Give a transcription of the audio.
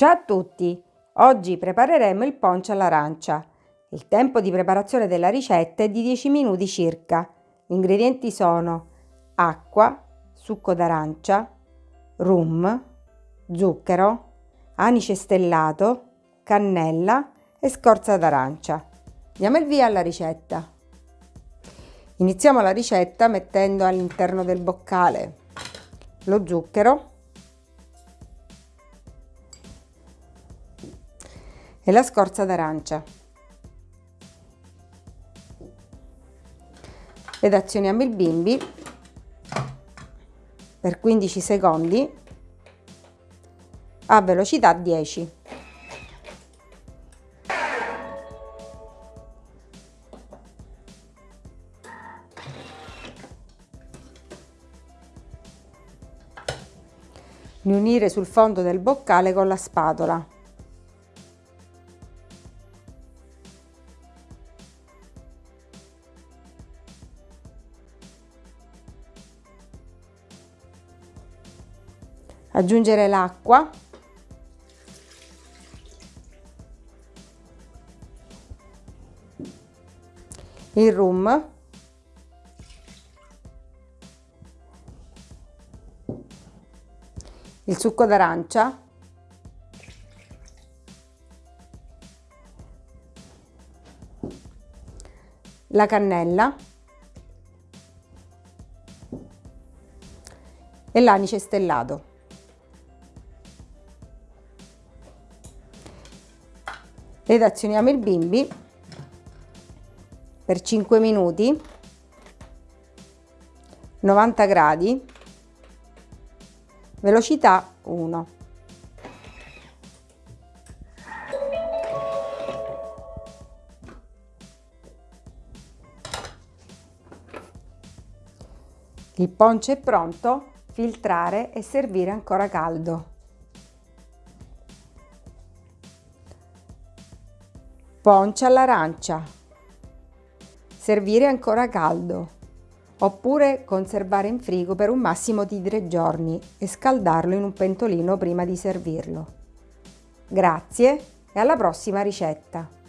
Ciao a tutti! Oggi prepareremo il poncio all'arancia. Il tempo di preparazione della ricetta è di 10 minuti circa. Gli ingredienti sono acqua, succo d'arancia, rum, zucchero, anice stellato, cannella e scorza d'arancia. Diamo il via alla ricetta. Iniziamo la ricetta mettendo all'interno del boccale lo zucchero e la scorza d'arancia. Ed azioniamo il bimbi per 15 secondi a velocità 10. Riunire sul fondo del boccale con la spatola. Aggiungere l'acqua. Il rum. Il succo d'arancia. La cannella. E l'anice stellato ed azioniamo il bimbi per 5 minuti 90 gradi velocità 1 il ponce è pronto filtrare e servire ancora caldo Poncia all'arancia. Servire ancora caldo. Oppure conservare in frigo per un massimo di 3 giorni e scaldarlo in un pentolino prima di servirlo. Grazie e alla prossima ricetta!